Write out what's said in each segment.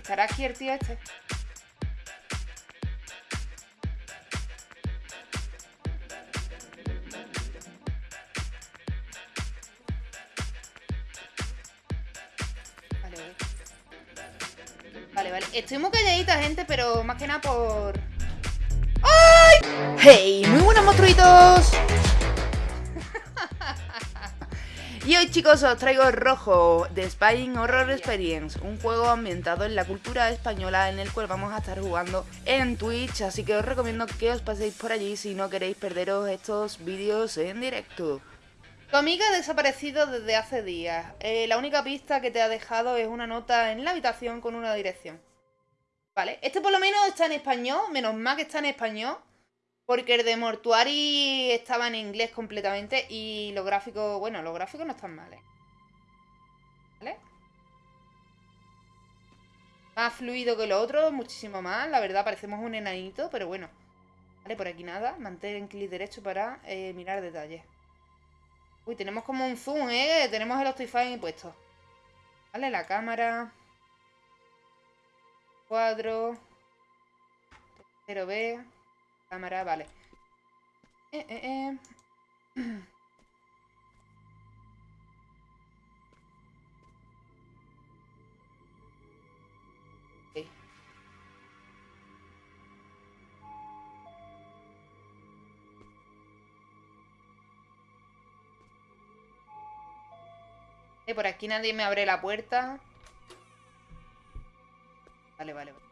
¿Estará aquí el tío este? Vale, vale. Vale. Estoy muy calladita, gente, pero más que nada por... ¡Ay! ¡Hey! Muy buenos monstruitos. Y hoy chicos os traigo Rojo de Spying Horror Experience, un juego ambientado en la cultura española en el cual vamos a estar jugando en Twitch, así que os recomiendo que os paséis por allí si no queréis perderos estos vídeos en directo. Tu amiga ha desaparecido desde hace días. Eh, la única pista que te ha dejado es una nota en la habitación con una dirección. Vale, este por lo menos está en español, menos mal que está en español. Porque el de Mortuari estaba en inglés completamente y los gráficos, bueno, los gráficos no están mal, ¿eh? ¿Vale? Más fluido que lo otro, muchísimo más. La verdad, parecemos un enanito, pero bueno. Vale, por aquí nada. Mantén clic derecho para eh, mirar detalles. Uy, tenemos como un zoom, ¿eh? Tenemos el Optifine puesto. Vale, la cámara. Cuadro. Tercero B. Cámara, vale. Eh, eh, eh. Ok. Eh, por aquí nadie me abre la puerta. Vale, vale, vale.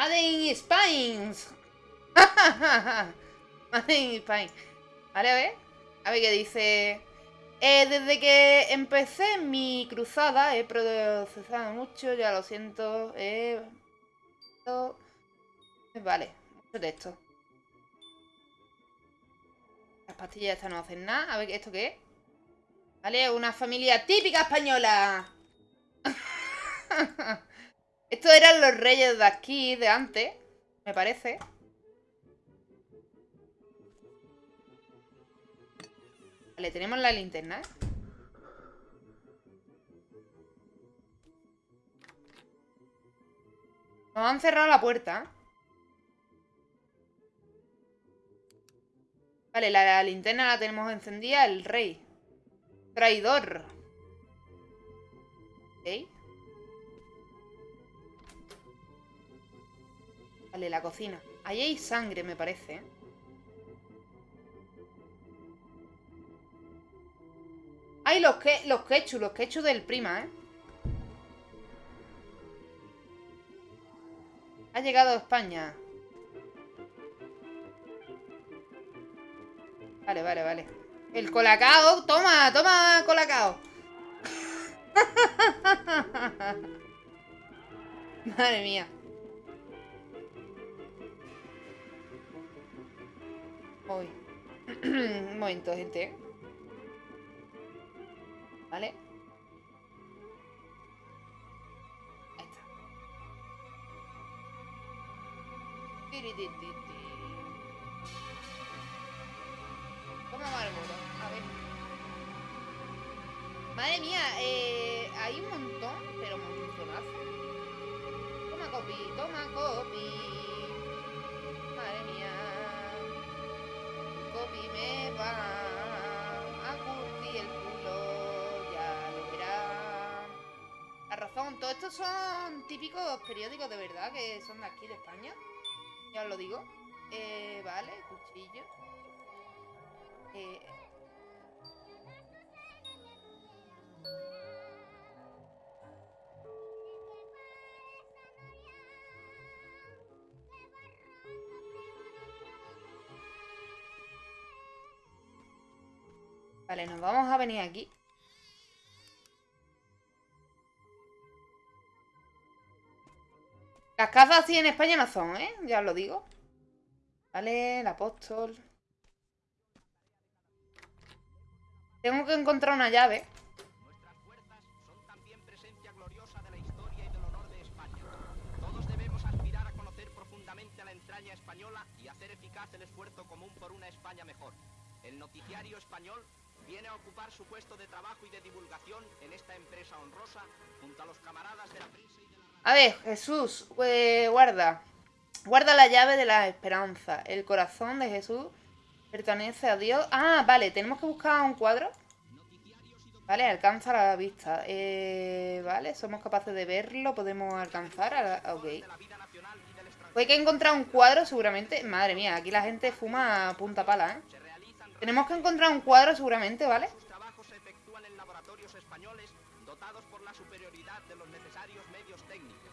Made in Spines. Made in Spines. Vale, a ver. A ver qué dice. Eh, desde que empecé mi cruzada he procesado mucho, ya lo siento. Eh, vale, mucho texto. Las pastillas estas no hacen nada. A ver, ¿esto qué es? Vale, una familia típica española. Estos eran los reyes de aquí, de antes, me parece. Vale, tenemos la linterna. Nos han cerrado la puerta. Vale, la, la linterna la tenemos encendida. El rey. Traidor. ¿Ok? Vale, la cocina. Ahí hay sangre, me parece. ¿eh? ¡Ay, los, que, los quechus! Los quechus del prima, ¿eh? Ha llegado a España. Vale, vale, vale. El colacao. Toma, toma, colacao. Madre mía. Uy. Un momento, gente. ¿Vale? Ahí está. Marlboro. A ver. Madre mía, eh, hay un montón, pero un montonazo. Toma copy, toma copy. Madre mía. Copy me va a curtir el culo, ya lo verá. La razón, todos estos son típicos periódicos de verdad que son de aquí de España. Ya os lo digo. Eh, vale, cuchillo. Eh, Vale, nos vamos a venir aquí. Las casas así en España no son, ¿eh? Ya os lo digo. Vale, el apóstol. Tengo que encontrar una llave. Nuestras fuerzas son también presencia gloriosa de la historia y del honor de España. Todos debemos aspirar a conocer profundamente a la entraña española y hacer eficaz el esfuerzo común por una España mejor. El noticiario español viene a ocupar su puesto de trabajo y de divulgación en esta empresa honrosa junto a los camaradas de la prensa y de la A ver, Jesús, eh, guarda. Guarda la llave de la esperanza. El corazón de Jesús pertenece a Dios. Ah, vale, tenemos que buscar un cuadro. Vale, alcanza la vista. Eh, vale, somos capaces de verlo. Podemos alcanzar. A la... Ok. Pues hay que encontrar un cuadro seguramente. Madre mía, aquí la gente fuma a punta pala, ¿eh? Tenemos que encontrar un cuadro seguramente, ¿vale? Los trabajos se efectúan en laboratorios españoles dotados por la superioridad de los necesarios medios técnicos.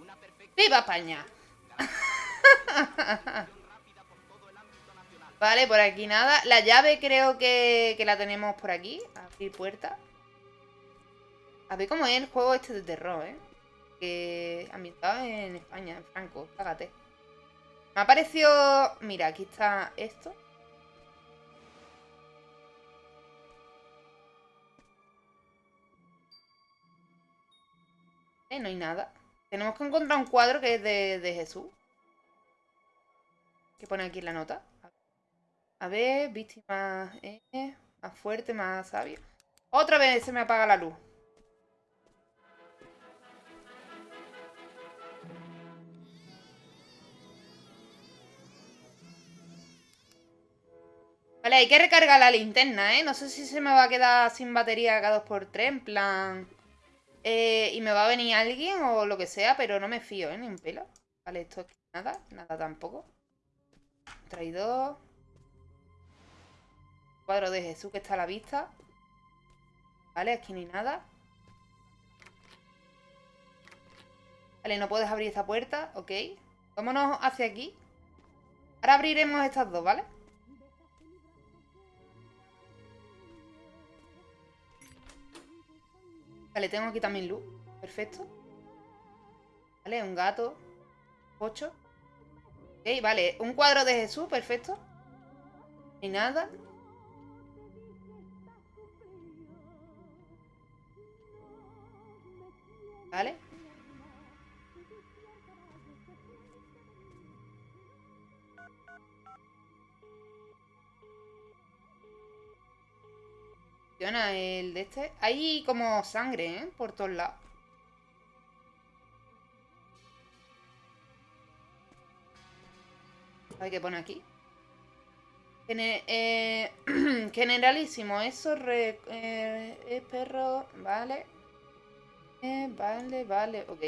Una perfecta ¡Viva nacional. Vale, por aquí nada. La llave creo que, que la tenemos por aquí. Abrir puerta. A ver cómo es el juego este de terror, ¿eh? Que ambientado en España, en Franco. Cágate. Me ha parecido... Mira, aquí está esto. Eh, no hay nada. Tenemos que encontrar un cuadro que es de, de Jesús. Que pone aquí la nota. A ver, víctima eh, más fuerte, más sabio. Otra vez se me apaga la luz. Vale, hay que recargar la linterna, ¿eh? No sé si se me va a quedar sin batería cada 2x3, en plan... eh, y me va a venir alguien o lo que sea, pero no me fío, ¿eh? Ni un pelo. Vale, esto es nada, nada tampoco. Traidor. Cuadro de Jesús que está a la vista. Vale, aquí no hay nada. Vale, no puedes abrir esta puerta. Ok. Vámonos hacia aquí. Ahora abriremos estas dos, ¿vale? Vale, tengo aquí también luz. Perfecto. Vale, un gato. Ocho. Ok, vale. Un cuadro de Jesús, perfecto. Ni nada. Vale. El de este. Hay como sangre, ¿eh? Por todos lados. Ver qué pone aquí. Eh, generalísimo, eso re- eh, es perro, vale. Eh, vale, vale, ok.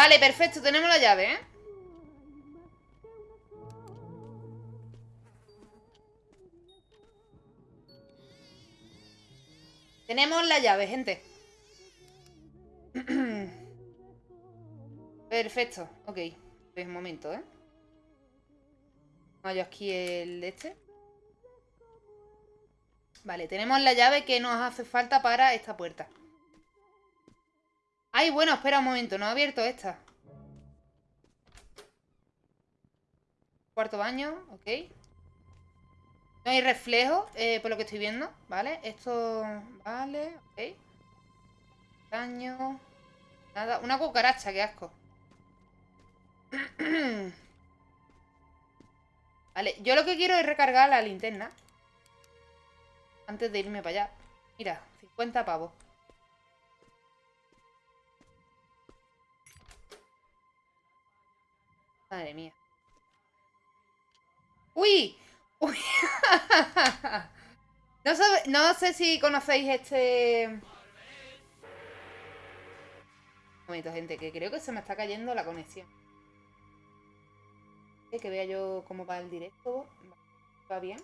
Vale, perfecto, tenemos la llave, ¿eh? Tenemos la llave, gente. Perfecto, ok. Pues un momento, ¿eh? Vaya aquí el de este. Vale, tenemos la llave que nos hace falta para esta puerta. Ay, bueno, espera un momento, no he abierto esta. Cuarto baño, ok. No hay reflejo, eh, por lo que estoy viendo, ¿vale? Esto, vale, ok. Daño. Nada, una cucaracha, qué asco. Vale, yo lo que quiero es recargar la linterna. Antes de irme para allá. Mira, 50 pavos. Madre mía. ¡Uy! ¡Uy! no, no sé si conocéis este... Un momento, gente, que creo que se me está cayendo la conexión. Que vea yo cómo va el directo. ¿Va bien?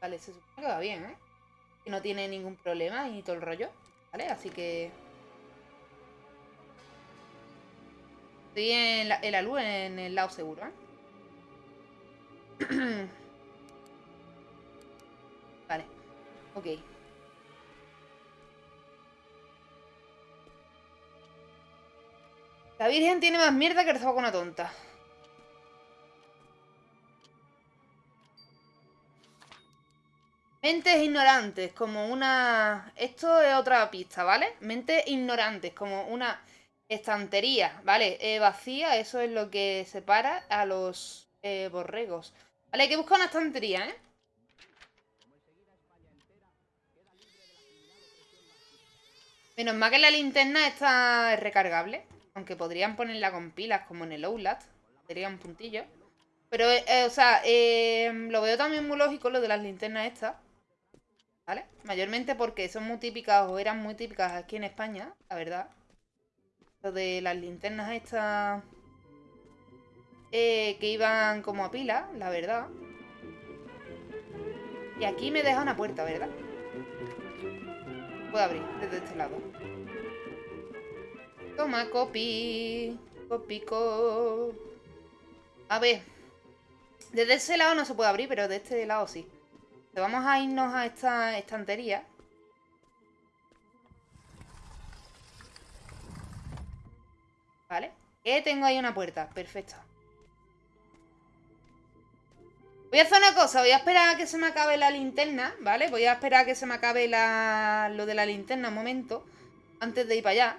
Vale, se supone que va bien, ¿eh? Que no tiene ningún problema y todo el rollo. ¿Vale? Así que... Estoy en la, en luz, en el lado seguro, ¿eh? vale. Ok. La Virgen tiene más mierda que el con una tonta. Mentes ignorantes, como una... Esto es otra pista, ¿vale? Mentes ignorantes, como una estantería, ¿vale? Eh, vacía, eso es lo que separa a los eh, borregos. Vale, hay que buscar una estantería, ¿eh? Menos mal que la linterna está recargable. Aunque podrían ponerla con pilas, como en el Outlast. Sería un puntillo. Pero, eh, o sea, lo veo también muy lógico lo de las linternas estas. ¿Vale? Mayormente porque son muy típicas o eran muy típicas aquí en España, la verdad. De las linternas estas eh, que iban como a pila, la verdad. Y aquí me deja una puerta, ¿verdad? Puedo abrir desde este lado. Toma, copy. Copy, copy. A ver. Desde ese lado no se puede abrir, pero de este lado sí. Vamos a irnos a esta estantería. Vale. Eh, tengo ahí una puerta. Perfecto. Voy a hacer una cosa. Voy a esperar a que se me acabe la linterna, ¿vale? Voy a esperar a que se me acabe lo de la linterna un momento. Antes de ir para allá.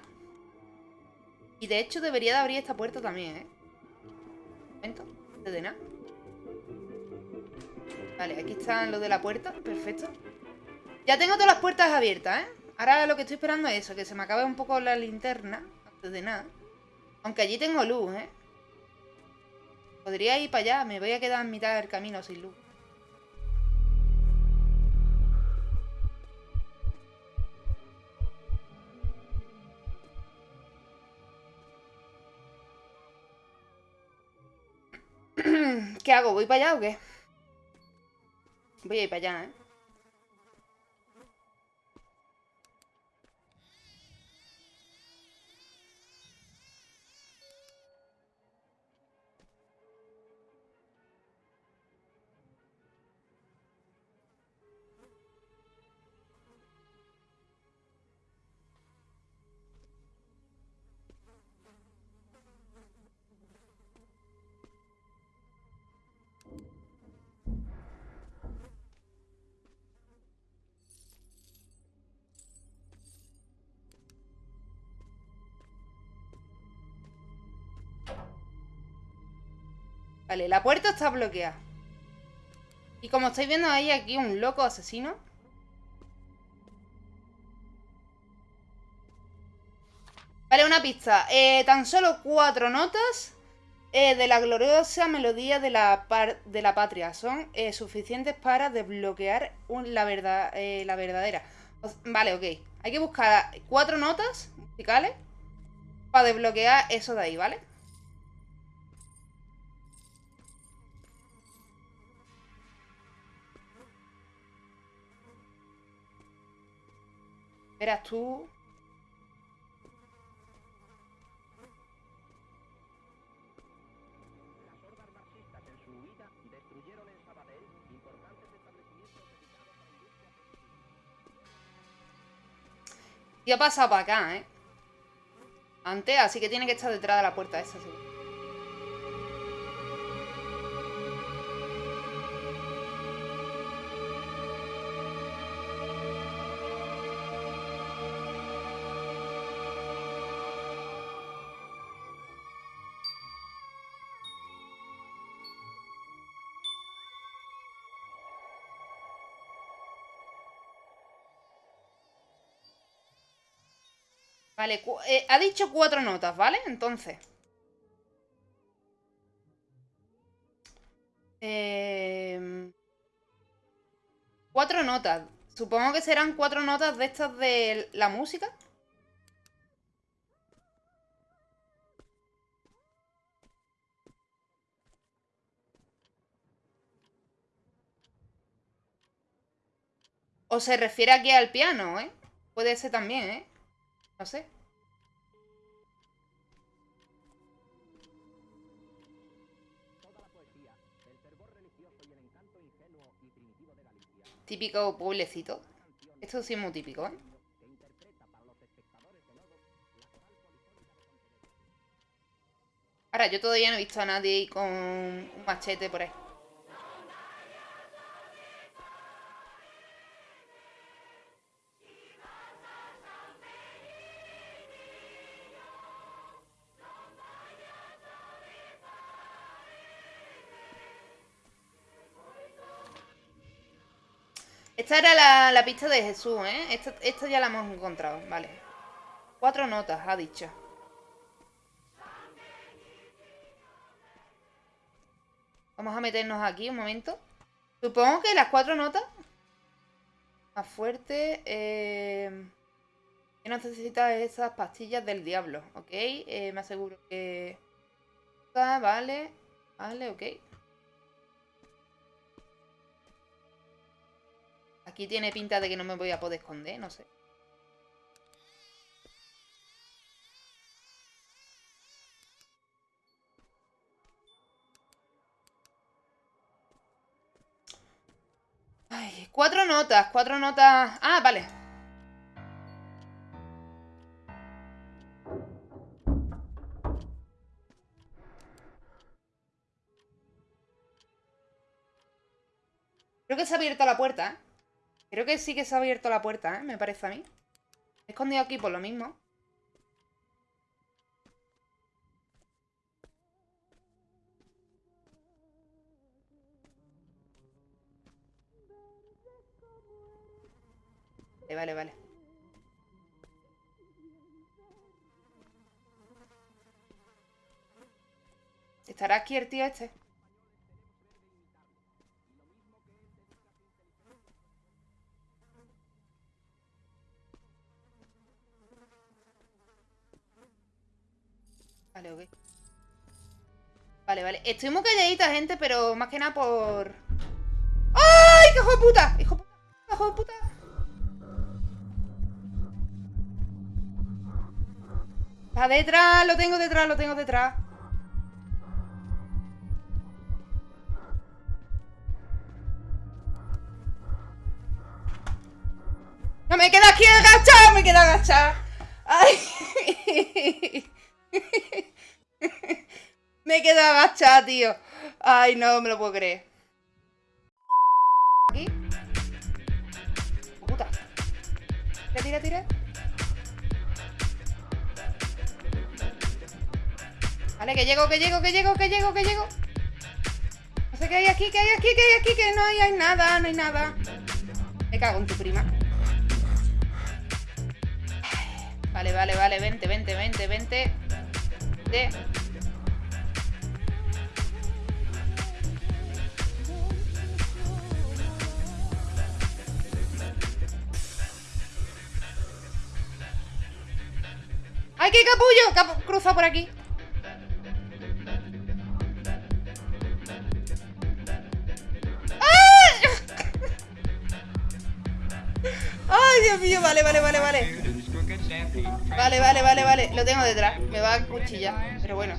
Y de hecho debería de abrir esta puerta también, ¿eh? Un momento. Antes de nada. Vale, aquí está lo de la puerta, perfecto Ya tengo todas las puertas abiertas, ¿eh? Ahora lo que estoy esperando es eso, que se me acabe un poco la linterna Antes de nada Aunque allí tengo luz, ¿eh? Podría ir para allá, me voy a quedar en mitad del camino sin luz ¿Qué hago? ¿Voy para allá o qué? Voy a ir para allá, ¿eh? Vale, la puerta está bloqueada. Y como estáis viendo, hay aquí un loco asesino. Vale, una pista. Eh, tan solo cuatro notas eh, de la gloriosa melodía de la, de la patria son eh, suficientes para desbloquear la, verdad, la verdadera. vale, ok. Hay que buscar cuatro notas musicales para desbloquear eso de ahí, ¿vale? La industria Y ha pasado para acá, ¿eh? Antes, así que tiene que estar detrás de la puerta esa, seguro. Vale, eh, ha dicho cuatro notas, ¿vale? Entonces. Em, cuatro notas. Supongo que serán cuatro notas de estas de la música. O se refiere aquí al piano, ¿eh? Puede ser también, ¿eh? No sé. Típico pueblecito. Esto sí es muy típico, ¿eh? Ahora, yo todavía no he visto a nadie con un machete por ahí. Esta era la, pista de Jesús, ¿eh? Esta, esta ya la hemos encontrado, vale. Cuatro notas, ha dicho. Vamos a meternos aquí un momento. Supongo que las cuatro notas. Más fuerte. Eh, que necesitas esas pastillas del diablo, ¿ok? Eh, me aseguro que... Vale, vale, ok. Aquí tiene pinta de que no me voy a poder esconder, no sé. Ay, cuatro notas, cuatro notas... Ah, vale. Creo que se ha abierto la puerta, ¿eh? Creo que sí que se ha abierto la puerta, ¿eh? Me parece a mí. he escondido aquí por lo mismo. Vale, vale, vale. ¿Estará aquí el tío este? Vale, vale. Estoy muy calladita, gente, pero más que nada por... ¡Ay, qué hijo de puta! ¡Hijo de puta! ¡Hijo de puta! Está detrás, lo tengo detrás, lo tengo detrás. No me queda aquí agachado, me queda agachado. Ay. me he quedado agachada, tío. Ay, no me lo puedo creer. Aquí. Puta. Tira, tira, tira. Vale, que llego, que llego, que llego, que llego, que llego. No sé qué hay aquí, qué hay aquí, qué hay aquí, que no hay, hay nada, no hay nada. Me cago en tu prima. Vale, vale, vale, vente, vente, vente, vente. ¡Ay, qué capullo! cruza por aquí. ¡Ay, Dios mío! Vale, vale, vale, vale. Vale, vale, vale, vale. Lo tengo detrás. Me va a cuchillar. Pero bueno.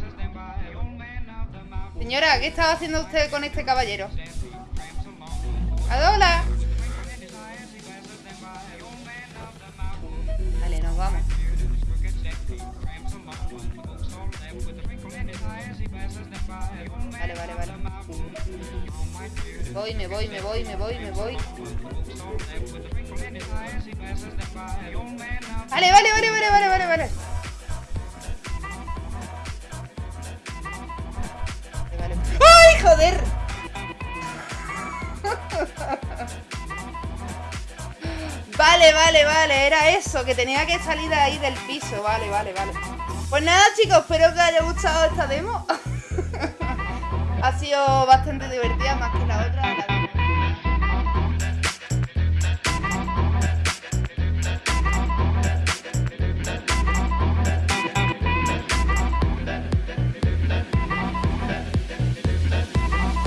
Señora, ¿qué estaba haciendo usted con este caballero? ¡Adola! Vale, vale, vale. Voy, me voy, me voy, me voy, me voy. Vale, vale, vale, vale, vale, vale, vale. ¡Ay, joder! Vale, vale, vale, era eso, que tenía que salir ahí del piso, vale, vale, vale. Pues nada chicos, espero que os haya gustado esta demo. Sido bastante divertida más que.